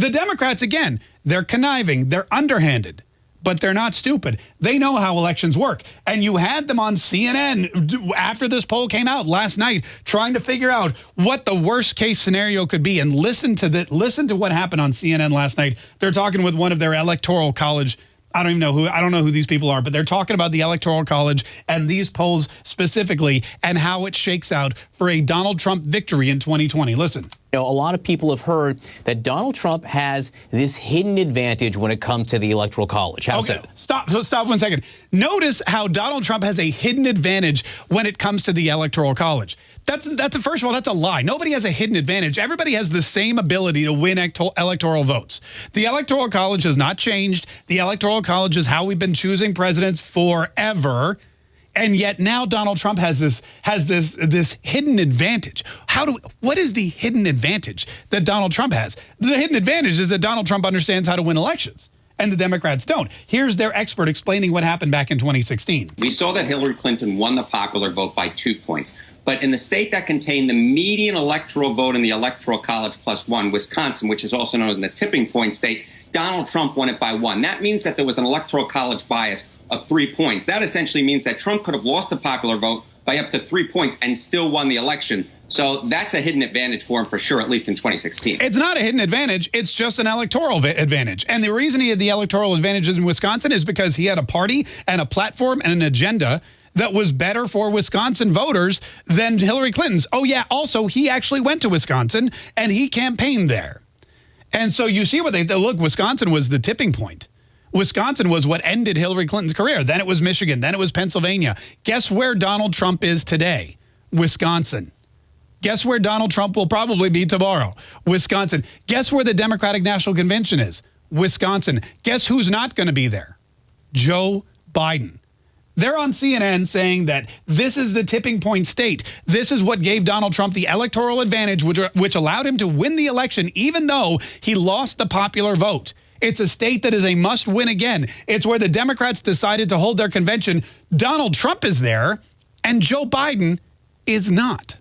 The Democrats, again, they're conniving, they're underhanded but they're not stupid. They know how elections work. And you had them on CNN after this poll came out last night trying to figure out what the worst case scenario could be and listen to the listen to what happened on CNN last night. They're talking with one of their electoral college I don't even know who I don't know who these people are, but they're talking about the Electoral College and these polls specifically and how it shakes out for a Donald Trump victory in 2020. Listen. You know, a lot of people have heard that Donald Trump has this hidden advantage when it comes to the Electoral College. How okay, so? Stop, stop one second. Notice how Donald Trump has a hidden advantage when it comes to the Electoral College. That's that's a, first of all, that's a lie. Nobody has a hidden advantage. Everybody has the same ability to win electoral votes. The Electoral College has not changed. The Electoral College is how we've been choosing presidents forever. And yet now Donald Trump has this has this this hidden advantage. How do what is the hidden advantage that Donald Trump has? The hidden advantage is that Donald Trump understands how to win elections and the Democrats don't. Here's their expert explaining what happened back in 2016. We saw that Hillary Clinton won the popular vote by two points. But in the state that contained the median electoral vote in the Electoral College plus one, Wisconsin, which is also known as the tipping point state, Donald Trump won it by one. That means that there was an Electoral College bias of three points. That essentially means that Trump could have lost the popular vote by up to three points and still won the election. So that's a hidden advantage for him for sure, at least in 2016. It's not a hidden advantage. It's just an electoral advantage. And the reason he had the electoral advantages in Wisconsin is because he had a party and a platform and an agenda that was better for Wisconsin voters than Hillary Clinton's. Oh, yeah, also, he actually went to Wisconsin and he campaigned there. And so you see what they, look, Wisconsin was the tipping point. Wisconsin was what ended Hillary Clinton's career. Then it was Michigan. Then it was Pennsylvania. Guess where Donald Trump is today? Wisconsin. Guess where Donald Trump will probably be tomorrow? Wisconsin. Guess where the Democratic National Convention is? Wisconsin. Guess who's not going to be there? Joe Biden. They're on CNN saying that this is the tipping point state. This is what gave Donald Trump the electoral advantage, which, which allowed him to win the election, even though he lost the popular vote. It's a state that is a must win again. It's where the Democrats decided to hold their convention. Donald Trump is there, and Joe Biden is not.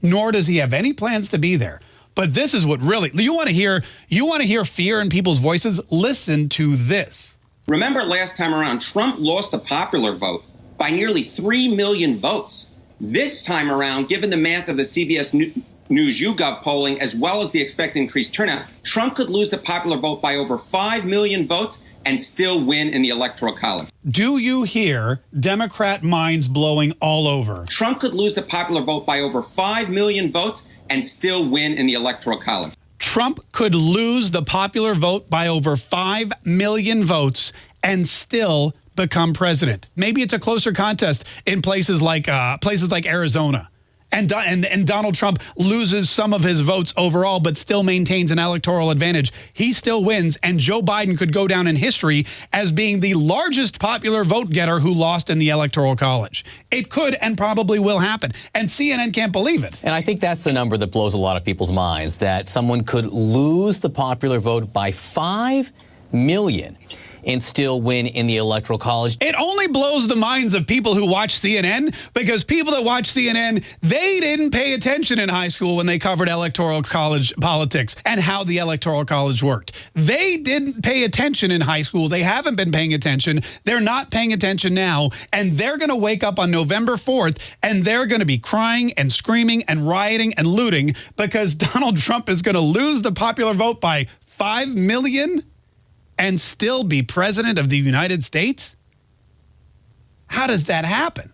Nor does he have any plans to be there. But this is what really you want to hear. You want to hear fear in people's voices. Listen to this. Remember last time around, Trump lost the popular vote by nearly 3 million votes. This time around, given the math of the CBS News YouGov polling, as well as the expected increased turnout, Trump could lose the popular vote by over 5 million votes and still win in the Electoral College. Do you hear Democrat minds blowing all over? Trump could lose the popular vote by over 5 million votes and still win in the Electoral College. Trump could lose the popular vote by over 5 million votes and still become president. Maybe it's a closer contest in places like uh, places like Arizona. And, and, and Donald Trump loses some of his votes overall, but still maintains an electoral advantage. He still wins, and Joe Biden could go down in history as being the largest popular vote getter who lost in the Electoral College. It could and probably will happen, and CNN can't believe it. And I think that's the number that blows a lot of people's minds, that someone could lose the popular vote by 5 million and still win in the Electoral College. It only blows the minds of people who watch CNN because people that watch CNN, they didn't pay attention in high school when they covered Electoral College politics and how the Electoral College worked. They didn't pay attention in high school. They haven't been paying attention. They're not paying attention now. And they're going to wake up on November 4th and they're going to be crying and screaming and rioting and looting because Donald Trump is going to lose the popular vote by 5 million and still be president of the United States? How does that happen?